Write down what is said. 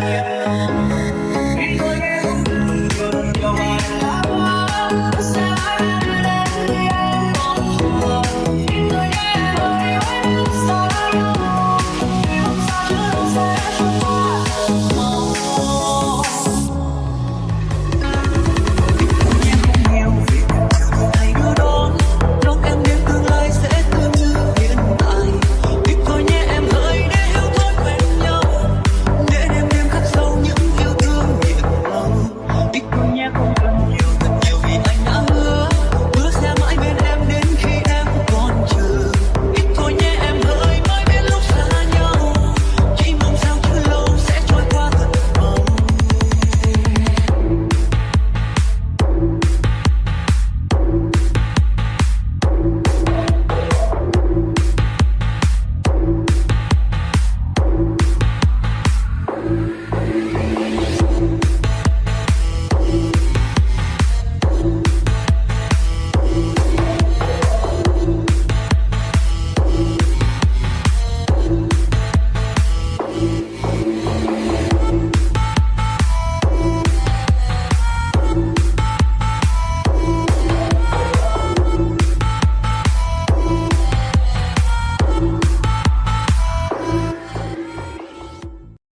Yeah.